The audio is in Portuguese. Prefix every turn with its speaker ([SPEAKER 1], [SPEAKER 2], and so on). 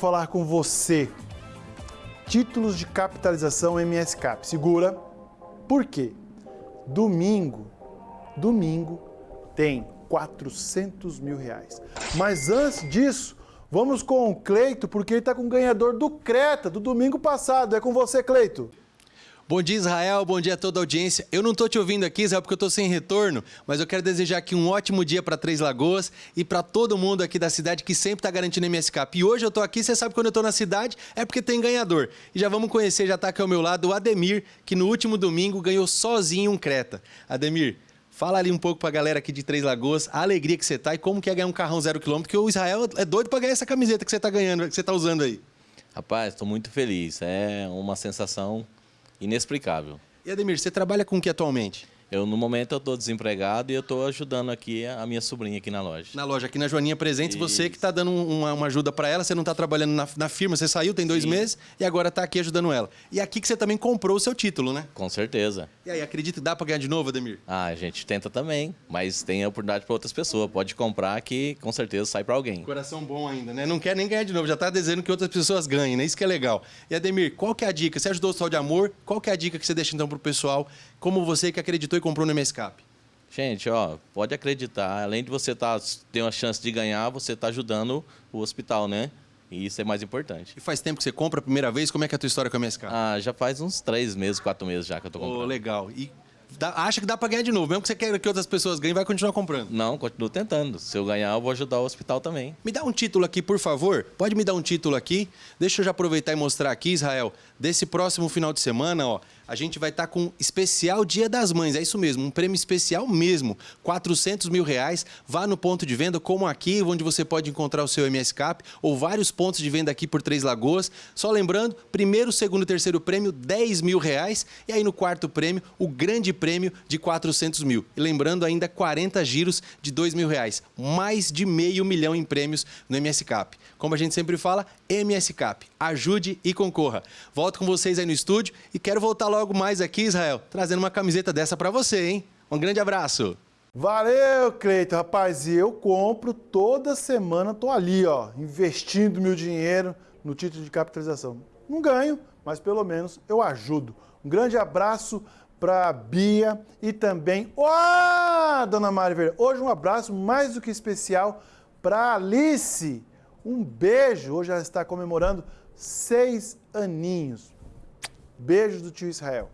[SPEAKER 1] falar com você. Títulos de capitalização MSCAP. Segura. Por quê? Domingo, domingo tem 400 mil reais. Mas antes disso, vamos com o Cleito, porque ele está com o ganhador do Creta, do domingo passado. É com você, Cleito.
[SPEAKER 2] Bom dia, Israel. Bom dia a toda a audiência. Eu não estou te ouvindo aqui, Israel, porque eu estou sem retorno, mas eu quero desejar aqui um ótimo dia para Três Lagoas e para todo mundo aqui da cidade que sempre está garantindo MSCAP. E hoje eu estou aqui, você sabe que quando eu estou na cidade é porque tem ganhador. E já vamos conhecer, já está aqui ao meu lado, o Ademir, que no último domingo ganhou sozinho um Creta. Ademir, Fala ali um pouco para a galera aqui de Três Lagoas, a alegria que você tá e como que é ganhar um carrão zero quilômetro, porque o Israel é doido para ganhar essa camiseta que você está ganhando, que você está usando aí.
[SPEAKER 3] Rapaz, estou muito feliz. É uma sensação inexplicável.
[SPEAKER 2] E Ademir, você trabalha com o que atualmente?
[SPEAKER 3] Eu, no momento, eu estou desempregado e eu estou ajudando aqui a minha sobrinha aqui na loja.
[SPEAKER 2] Na loja, aqui na Joaninha Presentes, Isso. você que está dando uma, uma ajuda para ela, você não está trabalhando na, na, firma, você saiu, tem dois Sim. meses, e agora está aqui ajudando ela. E aqui que você também comprou o seu título, né?
[SPEAKER 3] Com certeza.
[SPEAKER 2] E aí, acredita que dá para ganhar de novo, Ademir?
[SPEAKER 3] Ah, a gente tenta também, mas tem a oportunidade para outras pessoas. Pode comprar que com certeza sai para alguém.
[SPEAKER 2] Coração bom ainda, né? Não quer nem ganhar de novo, já está dizendo que outras pessoas ganhem, né? Isso que é legal. E Ademir, qual que é a dica? Você ajudou o Sol de Amor, qual que é a dica que você deixa então para o pessoal, como você que acreditou e comprou no MSCAP?
[SPEAKER 3] Gente, ó, pode acreditar, além de você tá, ter uma chance de ganhar, você está ajudando o hospital, né? E isso é mais importante.
[SPEAKER 2] E faz tempo que você compra a primeira vez? Como é que é a tua história com a MSK?
[SPEAKER 3] Ah, já faz uns três meses, quatro meses já que eu tô comprando. Oh,
[SPEAKER 2] legal. E dá, acha que dá para ganhar de novo? Mesmo que você queira que outras pessoas ganhem, vai continuar comprando?
[SPEAKER 3] Não, continuo tentando. Se eu ganhar, eu vou ajudar o hospital também.
[SPEAKER 2] Me dá um título aqui, por favor. Pode me dar um título aqui? Deixa eu já aproveitar e mostrar aqui, Israel. Desse próximo final de semana, ó, a gente vai estar tá com especial Dia das Mães, é isso mesmo, um prêmio especial mesmo, 400 mil reais, vá no ponto de venda como aqui, onde você pode encontrar o seu MS Cap, ou vários pontos de venda aqui por Três Lagoas, só lembrando, primeiro, segundo e terceiro prêmio, 10 mil reais, e aí no quarto prêmio, o grande prêmio de 400 mil, e lembrando ainda 40 giros de 2 mil reais, mais de meio milhão em prêmios no MS Cap. Como a gente sempre fala, MS Cap, ajude e concorra. Volto com vocês aí no estúdio e quero voltar logo logo mais aqui, Israel, trazendo uma camiseta dessa para você, hein? Um grande abraço.
[SPEAKER 1] Valeu, Cleiton. Rapaz, e eu compro toda semana, tô ali, ó, investindo meu dinheiro no título de capitalização. Não ganho, mas pelo menos eu ajudo. Um grande abraço para Bia e também, ó, dona Mari Hoje um abraço mais do que especial para Alice. Um beijo. Hoje ela está comemorando seis aninhos. Beijos do tio Israel.